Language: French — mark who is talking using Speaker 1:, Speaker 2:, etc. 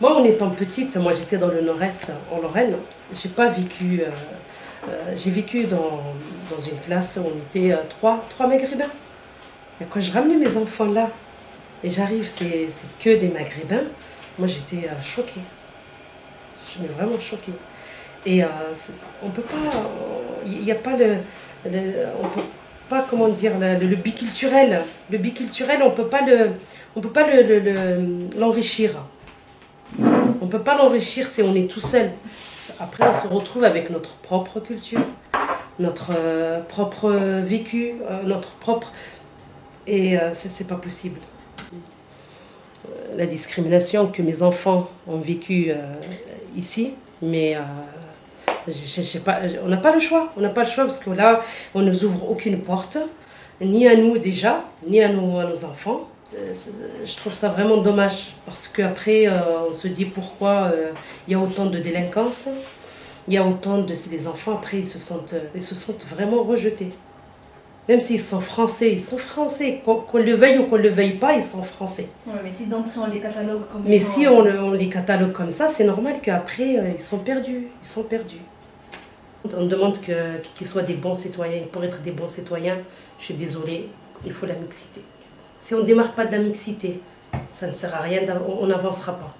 Speaker 1: Moi, en étant petite, moi j'étais dans le nord-est, en Lorraine, j'ai pas vécu. euh, euh, j'ai vécu dans, dans une classe où on était euh, trois, trois maghrébins. Quand je ramenais mes enfants là, et j'arrive, c'est que des maghrébins, moi j'étais choquée. Je m'ai vraiment choquée. Et on peut pas. Il n'y a pas le. on peut pas, comment dire, le, biculturel. Le biculturel, on peut pas le. On peut pas le- le- On peut pas l'enrichir si on est tout seul. Après, on se retrouve avec notre propre culture, notre euh, propre vécu, euh, notre propre. Et euh, c'est pas possible. La discrimination que mes enfants ont vécue euh, ici, mais je sais pas, on n'a pas le choix. On n'a pas le choix parce que là, on ne nous ouvre aucune porte, ni à nous déjà, ni à nos, à nos enfants. Je trouve ça vraiment dommage parce qu'après, euh, on se dit pourquoi euh, il y a autant de délinquance, il y a autant de. Les enfants, après, ils se sentent, euh, ils se sentent vraiment rejetés. Même s'ils sont français, ils sont français. Qu'on le veuille ou qu'on ne le veuille pas, ils sont français.
Speaker 2: Ouais, mais si d'entrée on les catalogue comme
Speaker 1: Mais
Speaker 2: étant-
Speaker 1: si on, on les catalogue comme ça, c'est normal qu'après, ils sont perdus. Ils sont perdus. On demande qu'ils soient des bons citoyens. Et pour être des bons citoyens, je suis désolée, il faut la mixité. Si on ne démarre pas de la mixité, ça ne sert à rien, on n'avancera pas.